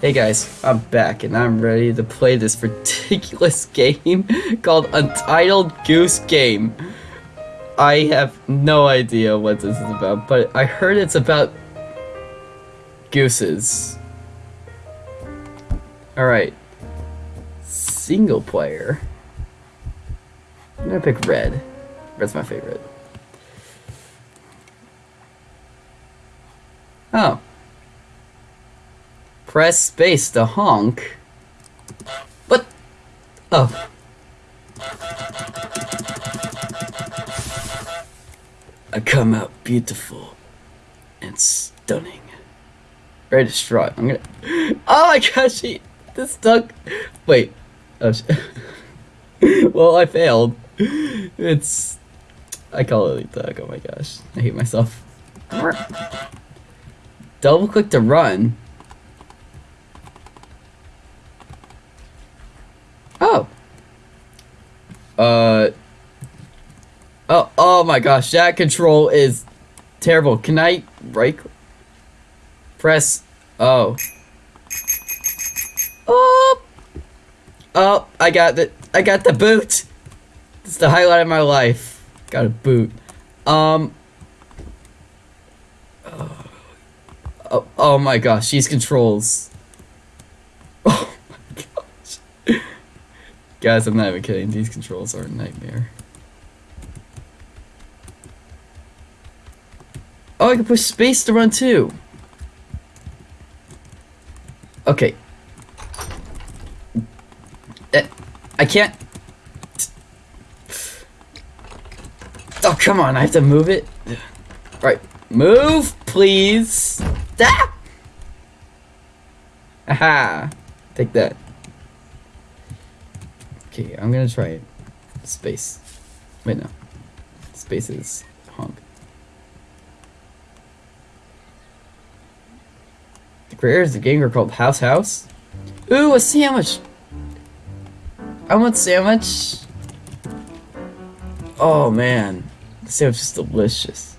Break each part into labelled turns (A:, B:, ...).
A: Hey guys, I'm back and I'm ready to play this ridiculous game called Untitled Goose Game. I have no idea what this is about, but I heard it's about gooses. Alright. Single player. I'm gonna pick red. Red's my favorite. Oh. Press space to honk. What? Oh. I come out beautiful and stunning. Very distraught. I'm gonna. Oh my gosh, she. This duck. Wait. Oh, well, I failed. It's. I call it a duck. Oh my gosh. I hate myself. Double click to run. Oh. Uh. Oh, oh my gosh, that control is terrible. Can I right cl- press oh. Oh. Oh, I got the I got the boot. It's the highlight of my life. Got a boot. Um Oh, oh my gosh, these controls. Oh my gosh. Guys, I'm not even kidding. These controls are a nightmare. Oh, I can push space to run too. Okay. Eh, I can't. Oh, come on. I have to move it. Right. Move, please. Ah! Aha. Take that. Okay, I'm gonna try it. Space. Wait, no. Space is honk. Creators of the are called House House. Ooh, a sandwich! I want sandwich. Oh man, the sandwich is delicious.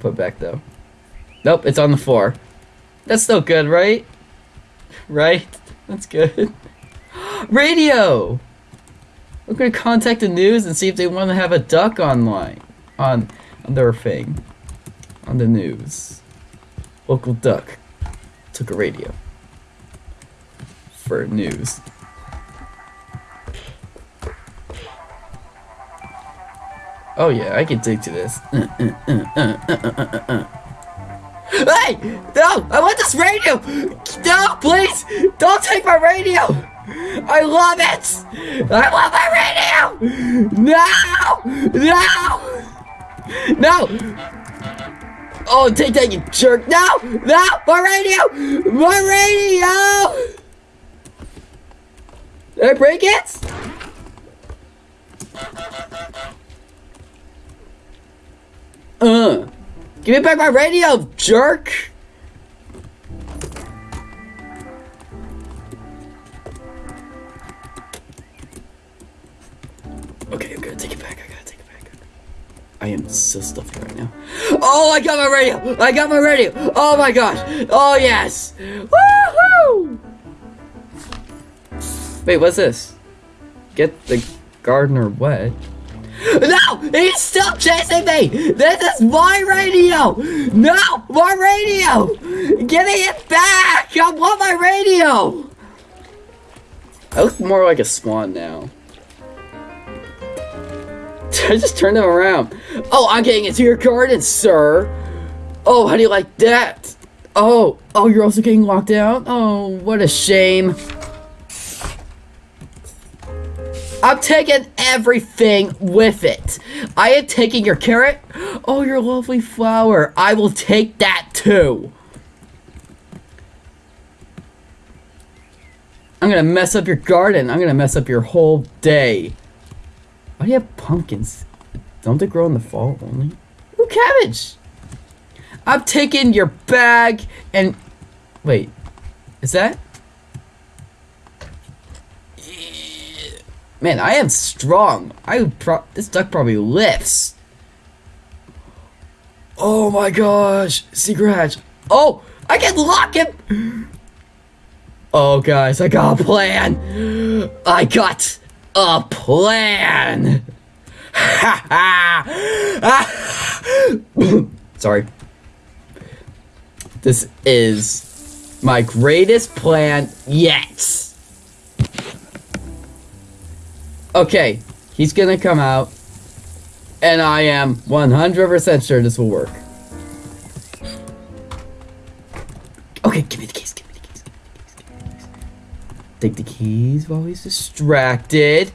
A: Put back though. Nope, it's on the floor. That's still good, right? Right? That's good. Radio! We're gonna contact the news and see if they want to have a duck online. On, on their thing. On the news. Local duck took a radio. For news. Oh yeah, I can dig to this. Hey! No! I want this radio! No, please! Don't take my radio! I love it! I love my radio! No! No! No! Oh, take that, you jerk! No! No! My radio! My radio! Did I break it? Uh. Give me back my radio, jerk! Okay, I'm gonna take it back. I gotta take it back. I am so stuffed right now. Oh, I got my radio! I got my radio! Oh my gosh! Oh yes! Woohoo! Wait, what's this? Get the gardener wet. No! He's still chasing me! This is my radio! No! My radio! Me it back! I want my radio! I look more like a swan now. I just turned him around. Oh, I'm getting into your garden, sir! Oh, how do you like that? Oh, oh, you're also getting locked out? Oh, what a shame. I'm taking everything with it. I am taking your carrot. Oh, your lovely flower. I will take that too. I'm gonna mess up your garden. I'm gonna mess up your whole day. Why do you have pumpkins? Don't they grow in the fall only? Ooh, cabbage! I'm taking your bag and... Wait. Is that... Man, I am strong. I pro- this duck probably lifts. Oh my gosh, secret hatch. Oh, I can lock him! Oh, guys, I got a plan! I got a plan! Sorry. This is my greatest plan yet. Okay, he's gonna come out, and I am 100% sure this will work. Okay, give me the keys. Take the keys while he's distracted.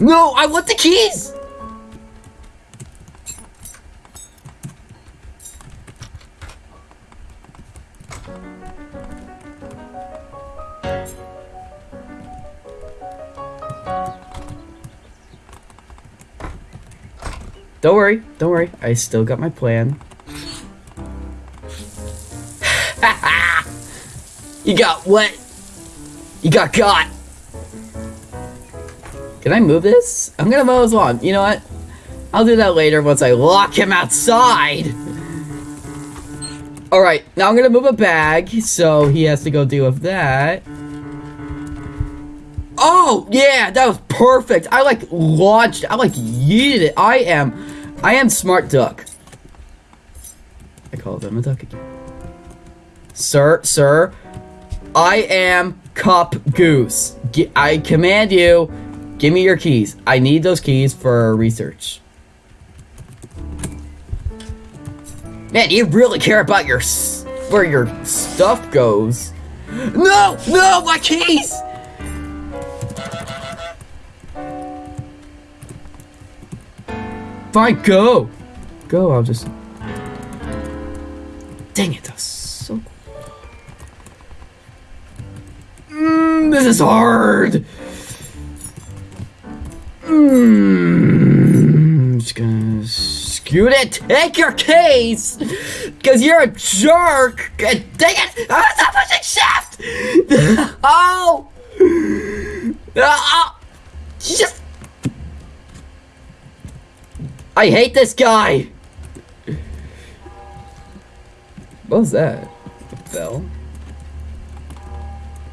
A: No, I want the keys! Don't worry, don't worry. I still got my plan. you got what? You got caught. Can I move this? I'm gonna mow his lawn. You know what? I'll do that later once I lock him outside. Alright, now I'm gonna move a bag, so he has to go deal with that. Oh, yeah, that was perfect. I like launched, I like yeeted it. I am, I am smart duck. I call them a duck again. Sir, sir, I am Cup Goose. I command you Give me your keys. I need those keys for research. Man, you really care about your where your stuff goes. No! No! My keys! Fine, go! Go, I'll just... Dang it, that's this is hard! Mm, just gonna scoot it. Take your keys, cause you're a jerk. Dang it! I'm not pushing shift. oh, oh, just. I hate this guy. What was that? Bell?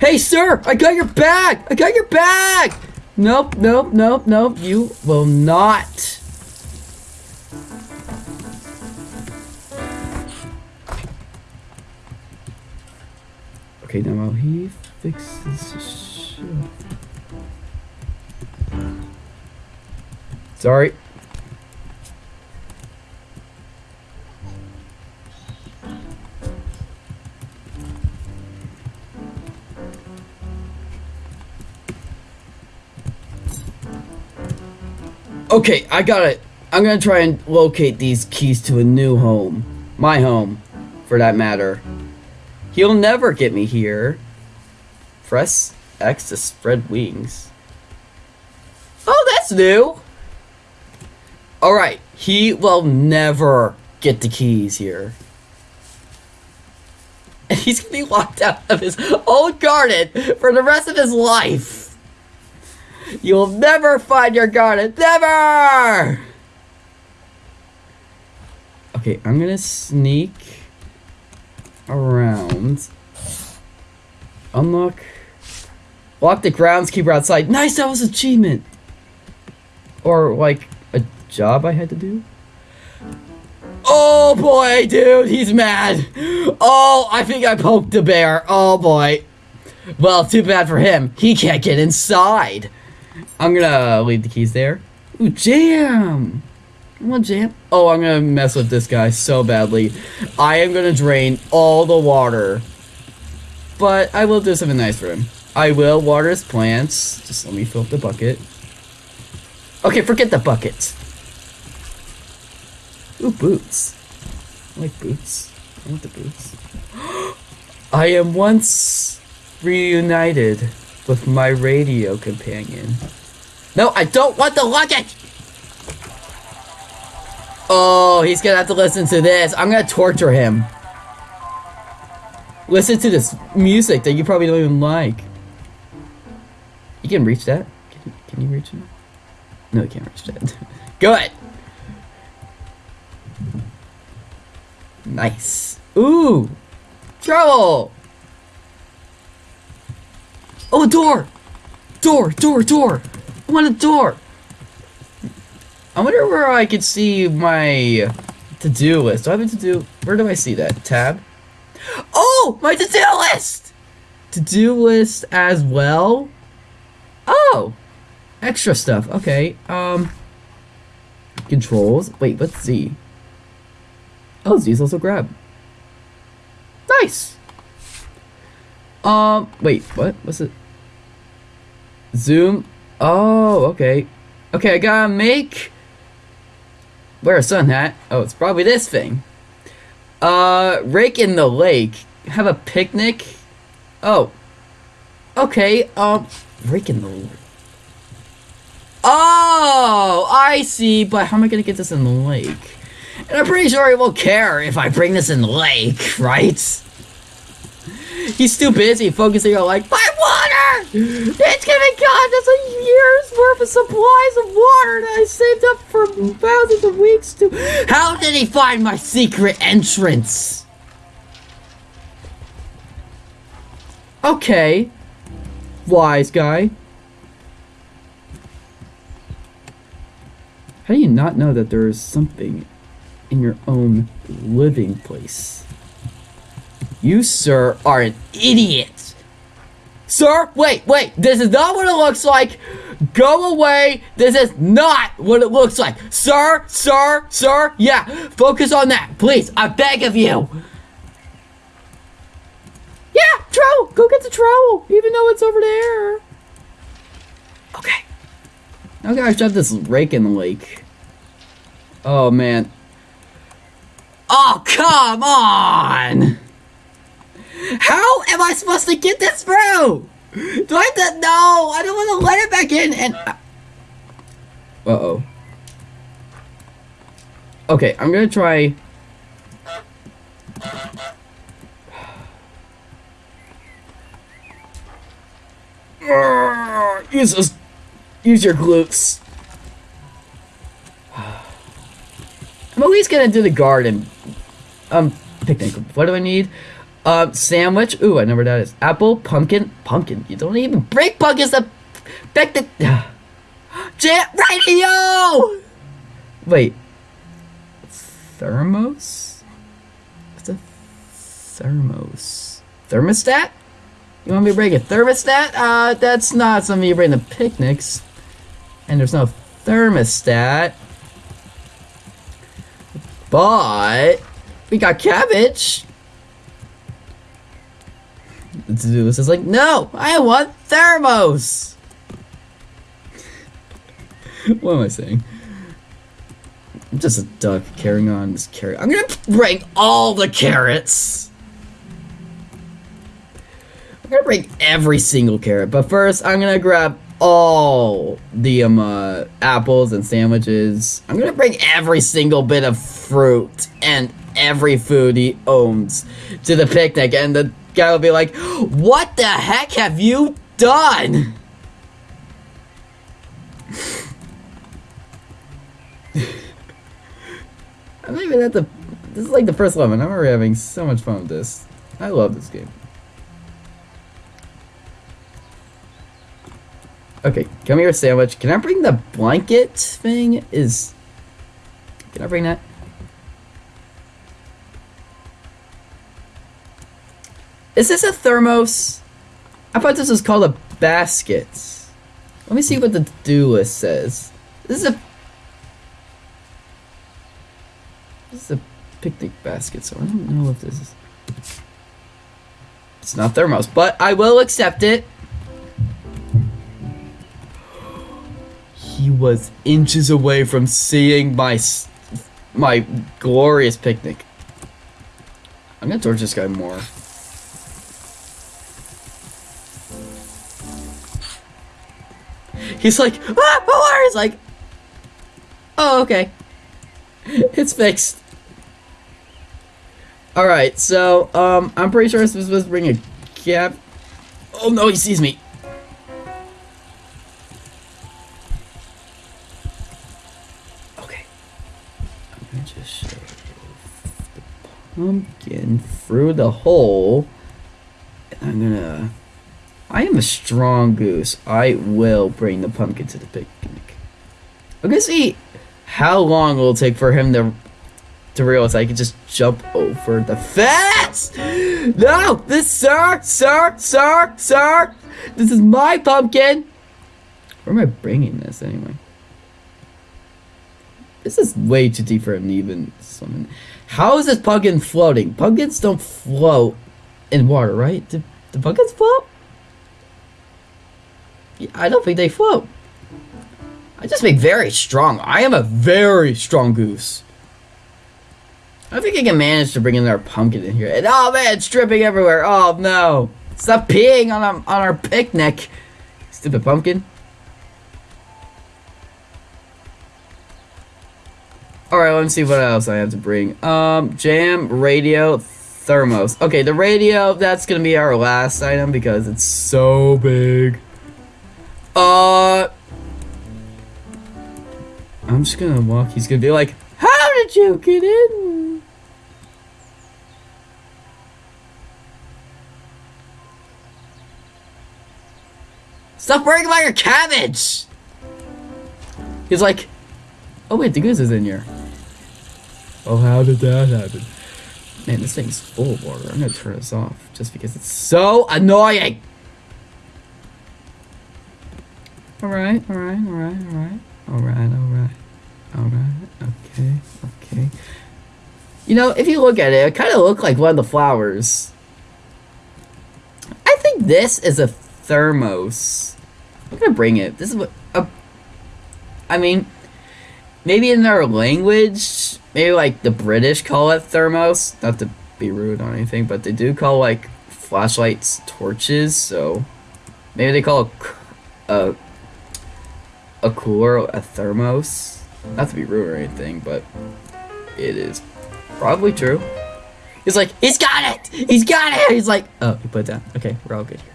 A: Hey, sir! I got your bag! I got your bag! Nope, nope, nope, nope. You will not. Okay, now while he fixes. Sorry. Okay, I got it. I'm gonna try and locate these keys to a new home. My home, for that matter. He'll never get me here. Press X to spread wings. Oh, that's new! Alright, he will never get the keys here. And he's gonna be locked out of his own garden for the rest of his life. You'll never find your garden. Never! Okay, I'm gonna sneak around. Unlock. Lock the groundskeeper outside. Nice, that was achievement. Or like a job I had to do. Oh boy, dude, he's mad. Oh, I think I poked the bear. Oh boy. Well, too bad for him. He can't get inside. I'm gonna leave the keys there. Ooh, jam! Want jam. Oh, I'm gonna mess with this guy so badly. I am gonna drain all the water. But I will do something nice for him. I will water his plants. Just let me fill up the bucket. Okay, forget the bucket. Ooh, boots. I like boots. I want the boots. I am once reunited with my radio companion. No, I don't want the luggage! Oh, he's gonna have to listen to this. I'm gonna torture him. Listen to this music that you probably don't even like. You can reach that? Can, can you reach it? No, you can't reach that. Good! Nice. Ooh! Trouble! Oh, door! Door, door, door! Want a door! I wonder where I could see my to-do list. Do I have a to-do? Where do I see that? Tab? Oh! My to-do list! To-do list as well? Oh! Extra stuff. Okay. Um. Controls. Wait, what's Z? Oh, Z's also grab. Nice! Um, wait, what? What's it? Zoom. Oh, okay. Okay, I gotta make... Wear a sun hat. Oh, it's probably this thing. Uh, rake in the lake. Have a picnic. Oh. Okay, um, rake in the lake. Oh, I see, but how am I gonna get this in the lake? And I'm pretty sure he won't care if I bring this in the lake, right? He's too busy focusing on like, my water! It's gonna cost us a year's worth of supplies of water that I saved up for thousands of weeks to- How did he find my secret entrance? Okay. Wise guy. How do you not know that there is something in your own living place? You, sir, are an idiot! Sir, wait, wait, this is not what it looks like! Go away! This is not what it looks like! Sir, sir, sir, yeah, focus on that, please, I beg of you! Yeah, trowel! Go get the trowel, even though it's over there! Okay. Now I shove this rake in the lake. Oh, man. Oh, come on! How am I supposed to get this through? Do I have to? No, I don't want to let it back in and... Uh-oh. Okay, I'm gonna try... Use those... Use your glutes. I'm always gonna do the garden. Um, picnic. What do I need? Um, sandwich. Ooh, I know where that is. Apple, pumpkin, pumpkin. You don't even break pumpkins to pick the. Jet radio! Wait. Thermos? What's a thermos? Thermostat? You want me to bring a thermostat? Uh, that's not something you bring to picnics. And there's no thermostat. But we got cabbage. List is like, no, I want thermos. what am I saying? I'm just a duck carrying on this carrot. I'm gonna bring all the carrots. I'm gonna bring every single carrot, but first I'm gonna grab all the um uh, apples and sandwiches. I'm gonna bring every single bit of fruit and every food he owns to the picnic, and the guy will be like, "What the heck have you done?" I'm even at the. This is like the first level, and I'm already having so much fun with this. I love this game. Okay, come here, sandwich. Can I bring the blanket thing? Is can I bring that? Is this a thermos? I thought this was called a basket. Let me see what the do list says. This is a this is a picnic basket, so I don't know if this is. It's not thermos, but I will accept it. He was inches away from seeing my my glorious picnic. I'm gonna torch this guy more. He's like, ah, Pilar! He's like, oh, okay. it's fixed. Alright, so, um, I'm pretty sure I'm supposed to bring a cap. Oh no, he sees me. Okay. I'm gonna just shove the pumpkin through the hole. And I'm gonna I am a strong goose. I will bring the pumpkin to the picnic. I'm gonna see how long it will take for him to to realize I can just jump over the fence. No, this sir, sir, sir, sir. This is my pumpkin. Where am I bringing this anyway? This is way too deep for him to even swim. How is this pumpkin floating? Pumpkins don't float in water, right? Do, do pumpkins float? I don't think they float. I just make very strong. I am a very strong goose. I think I can manage to bring in our pumpkin in here. And oh man, it's dripping everywhere. Oh no. Stop peeing on our, on our picnic. Stupid pumpkin. Alright, let's see what else I have to bring. Um, jam, radio, thermos. Okay, the radio, that's gonna be our last item because it's so big. Uh... I'm just gonna walk. He's gonna be like, How did you get in? Stop worrying about your cabbage! He's like, Oh wait, the goose is in here. Oh, how did that happen? Man, this thing's full of water. I'm gonna turn this off just because it's so annoying! Alright, alright, alright, alright. Alright, alright. Alright, okay, okay. You know, if you look at it, it kind of looks like one of the flowers. I think this is a thermos. I'm gonna bring it. This is what. Uh, I mean, maybe in their language, maybe like the British call it thermos. Not to be rude or anything, but they do call like flashlights torches. So maybe they call a, a a cooler, a thermos. Not to be rude or anything, but it is probably true. He's like, he's got it! He's got it! He's like, oh, he put it down. Okay, we're all good here.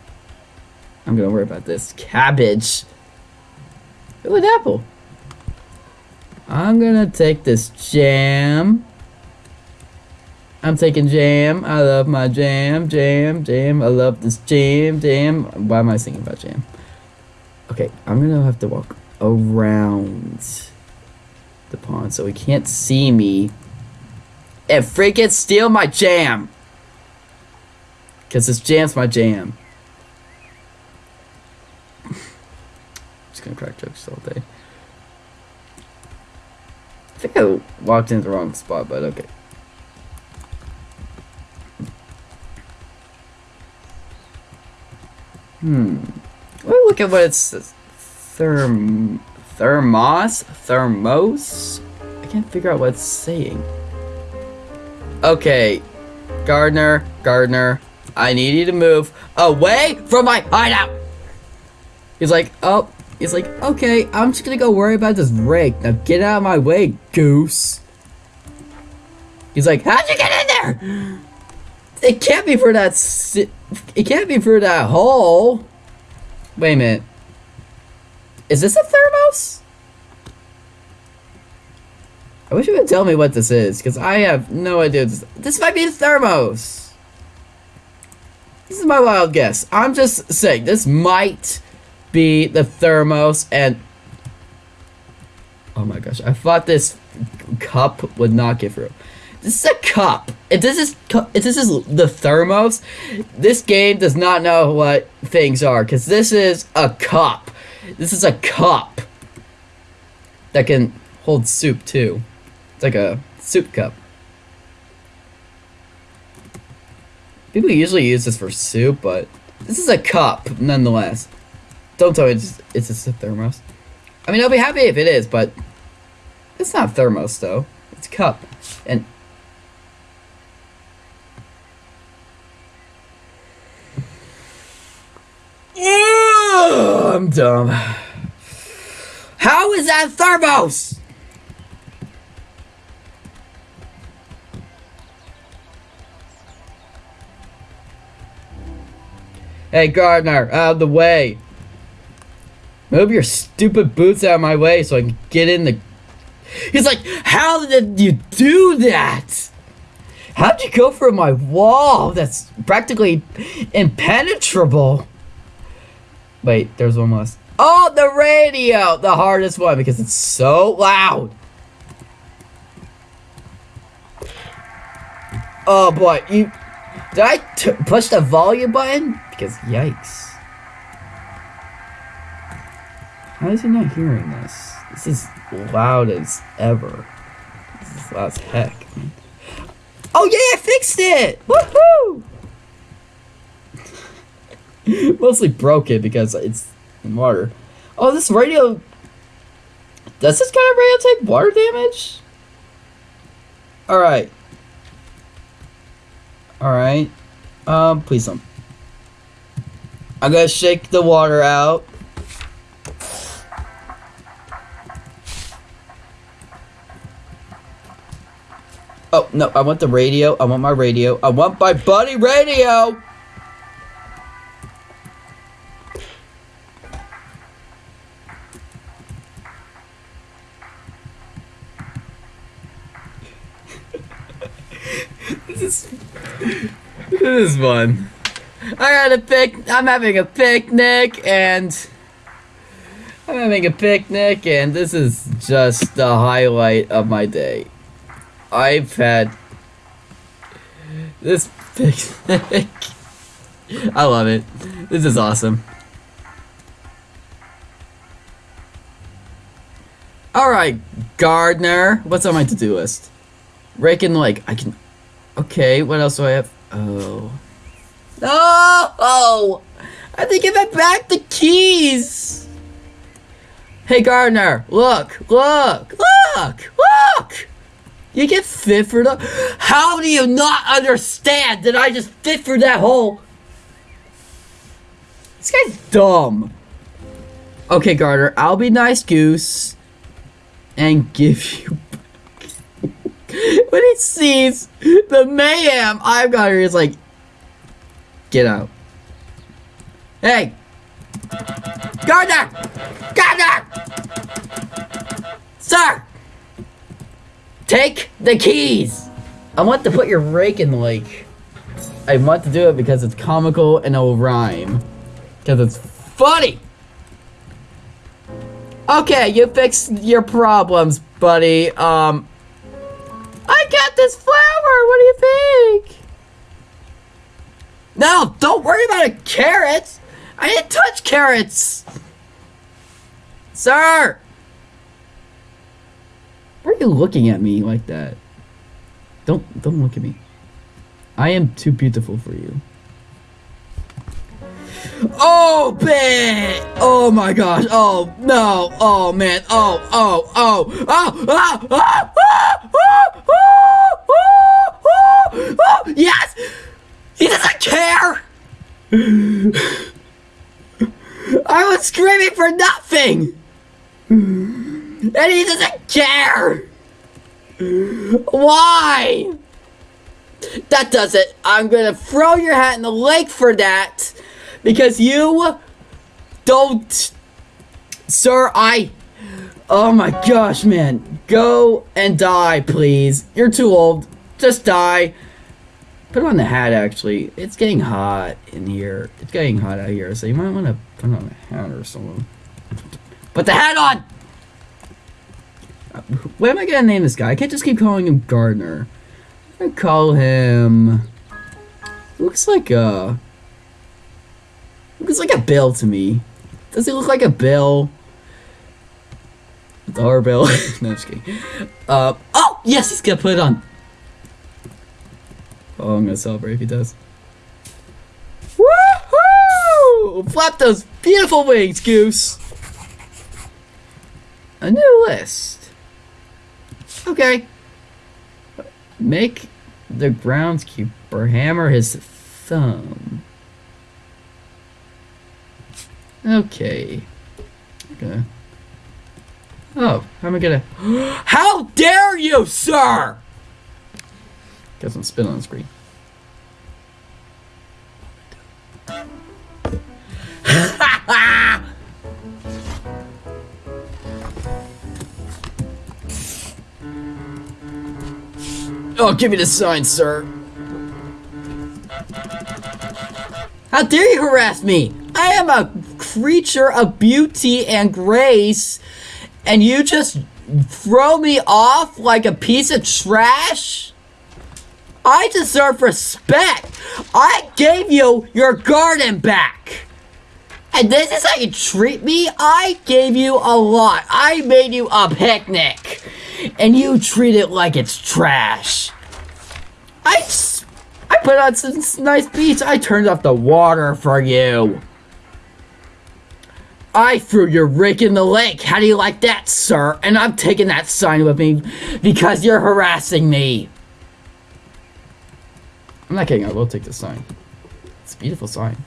A: I'm gonna worry about this. Cabbage. Ooh, an apple. I'm gonna take this jam. I'm taking jam. I love my jam, jam, jam. I love this jam, jam. Why am I singing about jam? Okay, I'm gonna have to walk around the pond so he can't see me and freaking steal my jam. Because this jam's my jam. just gonna crack jokes all day. I think I walked in the wrong spot, but okay. Hmm. Me look at what it says. Therm... Thermos? Thermos? I can't figure out what it's saying. Okay. Gardener, Gardener, I need you to move away from my hideout! He's like, oh, he's like, okay, I'm just gonna go worry about this rake. Now get out of my way, goose. He's like, how'd you get in there? It can't be for that it can't be for that hole. Wait a minute. Is this a thermos? I wish you would tell me what this is, because I have no idea. This, this might be a thermos. This is my wild guess. I'm just saying, this might be the thermos, and... Oh my gosh, I thought this cup would not get through. This is a cup. If this is if this is the thermos, this game does not know what things are, because this is a cup. This is a cup that can hold soup too. It's like a soup cup. People usually use this for soup, but this is a cup nonetheless. Don't tell me it's, it's just a thermos. I mean, I'll be happy if it is, but it's not thermos though. It's a cup. And I'm dumb. How is that thermos? Hey, Gardener, out of the way. Move your stupid boots out of my way so I can get in the He's like, how did you do that? How'd you go for my wall that's practically impenetrable? Wait, there's one more. Oh, the radio! The hardest one because it's so loud. Oh boy, you... Did I push the volume button? Because yikes. How is he not hearing this? This is loud as ever. This is loud as heck. Oh yeah, I fixed it! Woohoo! Mostly broke it because it's in water. Oh, this radio... Does this kind of radio take water damage? Alright. Alright. Um, please don't. I'm gonna shake the water out. Oh, no, I want the radio. I want my radio. I want my buddy radio! This one. I got a pic- I'm having a picnic and... I'm having a picnic and this is just the highlight of my day. I've had this picnic. I love it. This is awesome. Alright, Gardner. What's on my to-do list? Rake in the lake. I can... Okay, what else do I have? Oh. No! Oh! I have to give it back the keys! Hey, Gardner. Look! Look! Look! Look! You get fit for the. How do you not understand that I just fit for that hole? This guy's dumb. Okay, Gardner, I'll be nice goose and give you. when he sees the mayhem I've got here, he's like, get out. Hey! Gardner! Gardner! Sir! Take the keys! I want to put your rake in the lake. I want to do it because it's comical and it'll rhyme. Because it's funny! Okay, you fixed your problems, buddy. Um, I got this flower! What do you think? No, don't worry about carrots! I didn't touch carrots! Sir! Why are you looking at me like that? Don't don't look at me. I am too beautiful for you. Oh, babe! Oh my gosh! Oh no! Oh man! Oh oh oh oh oh oh oh oh oh oh oh! Yes! He doesn't care. I was screaming for nothing. And he doesn't care! Why? That does it. I'm gonna throw your hat in the lake for that. Because you don't... Sir, I... Oh my gosh, man. Go and die, please. You're too old. Just die. Put on the hat, actually. It's getting hot in here. It's getting hot out here, so you might want to put on a hat or something. Put the hat on! What am I gonna name this guy? I can't just keep calling him Gardner. I call him. Looks like a. Looks like a bill to me. Does he look like a bill? Dollar bill. no, I'm just kidding. Uh, oh yes, he's gonna put it on. Oh, I'm gonna celebrate if he does. Woohoo! Flap those beautiful wings, Goose. A new list. Okay. Make the groundskeeper hammer his thumb. Okay. Okay. Oh, how am I gonna... How dare you, sir! Some spin on the screen. Oh, give me the sign, sir. How dare you harass me? Am a creature of beauty and grace, and you just throw me off like a piece of trash? I deserve respect. I gave you your garden back. And this is how you treat me? I gave you a lot. I made you a picnic. And you treat it like it's trash. I, I put on some nice beats. I turned off the water for you. I threw your rake in the lake. How do you like that, sir? And I'm taking that sign with me because you're harassing me. I'm not kidding. I will take the sign. It's a beautiful sign.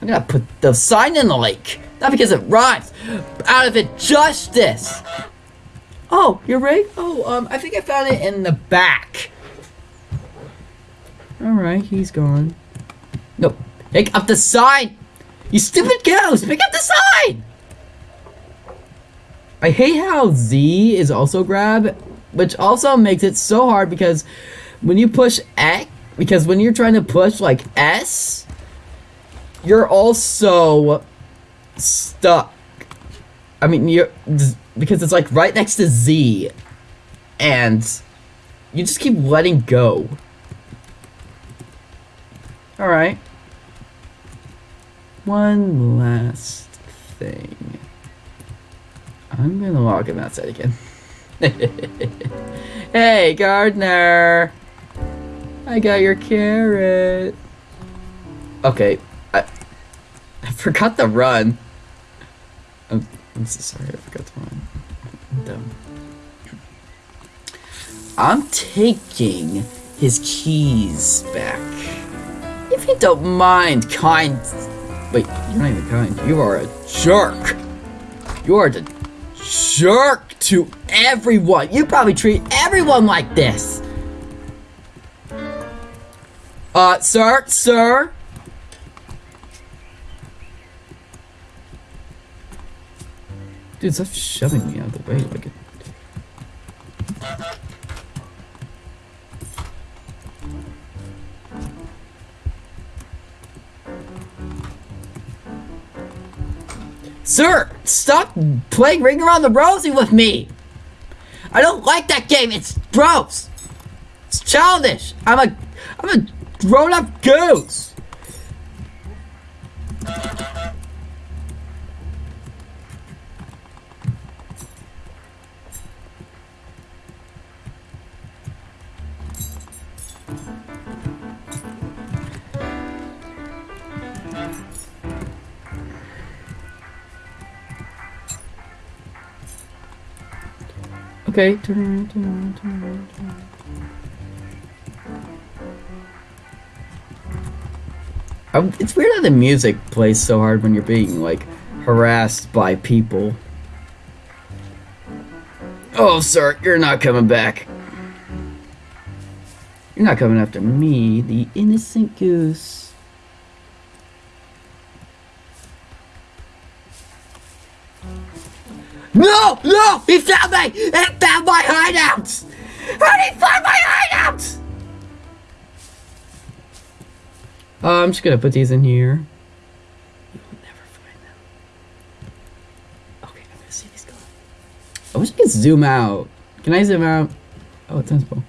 A: I'm gonna put the sign in the lake. Not because it rhymes. Out of it, injustice. Oh, your rake? Oh, um, I think I found it in the back. Alright, he's gone. Nope. Pick up the sign! You stupid ghost! Pick up the sign! I hate how Z is also grab, which also makes it so hard because when you push X, because when you're trying to push like S, you're also stuck. I mean, you're because it's like right next to Z, and you just keep letting go. All right one last thing. I'm gonna log him outside again. hey, gardener! I got your carrot. Okay, I, I forgot to run. I'm, I'm so sorry, I forgot to run. I'm dumb. I'm taking his keys back. If you don't mind, kind Wait, you're not even kind. You are a jerk. You are the jerk to everyone. You probably treat everyone like this. Uh, sir, sir. Dude, stop shoving me out of the way like it. Sir, stop playing Ring Around the Rosie with me! I don't like that game, it's gross! It's childish! I'm a I'm a grown-up goose! Okay, turn around, turn around, turn around, turn around. it's weird how the music plays so hard when you're being, like, harassed by people. Oh, sir, you're not coming back. You're not coming after me, the innocent goose. No! No! He found me! He found my hideout! How did he find my hideout? Uh, I'm just gonna put these in here. You will never find them. Okay, I'm gonna see these go. I wish I could zoom out. Can I zoom out? Oh, it's sensible.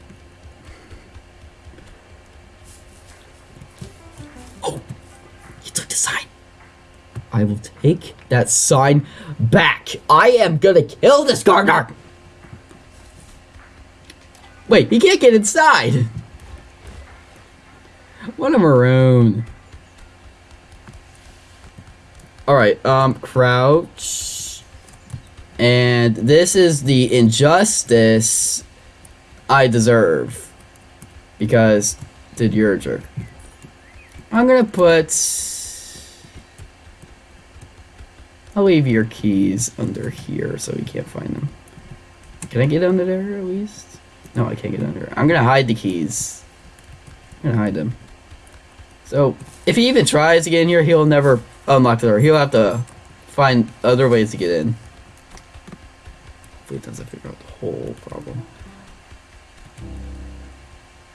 A: I will take that sign back. I am gonna kill this gardener. Wait, he can't get inside. What a maroon. Alright, um, crouch. And this is the injustice I deserve. Because, did you're a jerk. I'm gonna put I'll leave your keys under here so you can't find them. Can I get under there at least? No, I can't get under. I'm gonna hide the keys. I'm gonna hide them. So, if he even tries to get in here, he'll never unlock the door. He'll have to find other ways to get in. Hopefully it doesn't figure out the whole problem.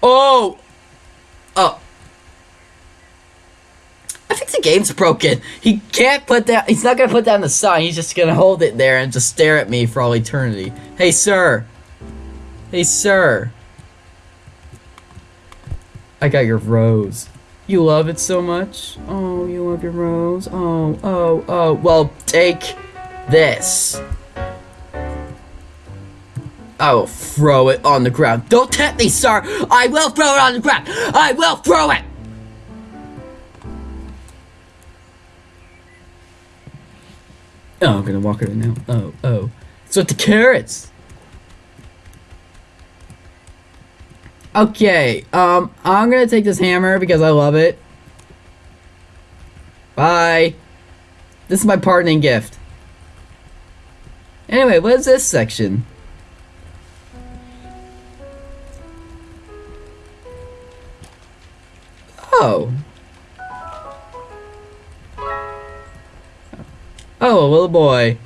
A: Oh! Oh. The game's broken. He can't put that. He's not gonna put down the sign. He's just gonna hold it there and just stare at me for all eternity. Hey, sir. Hey, sir. I got your rose. You love it so much. Oh, you love your rose. Oh, oh, oh. Well, take this. I will throw it on the ground. Don't tempt me, sir. I will throw it on the ground. I will throw it. Oh, I'm gonna walk it now. Oh, oh. It's with the carrots. Okay, um, I'm gonna take this hammer because I love it. Bye. This is my parting gift. Anyway, what is this section? Oh. Oh, little boy.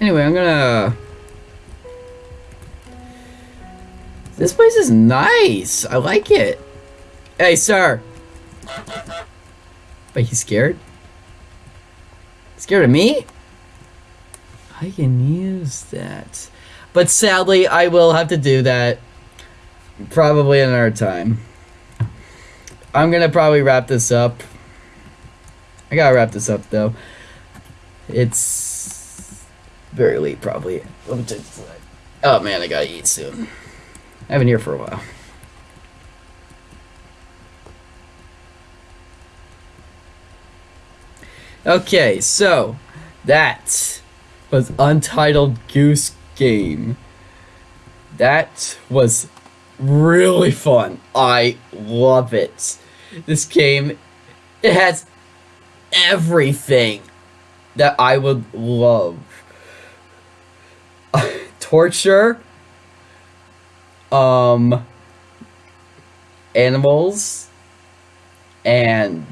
A: Anyway, I'm gonna... This place is nice. I like it. Hey, sir. But he's scared? Scared of me? I can use that. But sadly, I will have to do that probably another time. I'm gonna probably wrap this up. I gotta wrap this up though. It's very late probably. Let me take this. Oh man, I gotta eat soon. I've been here for a while. Okay, so that was Untitled Goose Game. That was really fun. I love it. This game, it has everything that I would love. Torture, um, animals, and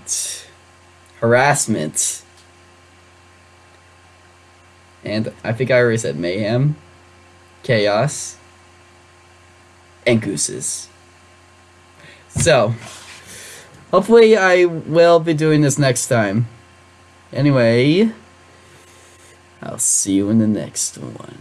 A: harassment. And I think I already said mayhem, chaos, and gooses. So, hopefully I will be doing this next time. Anyway, I'll see you in the next one.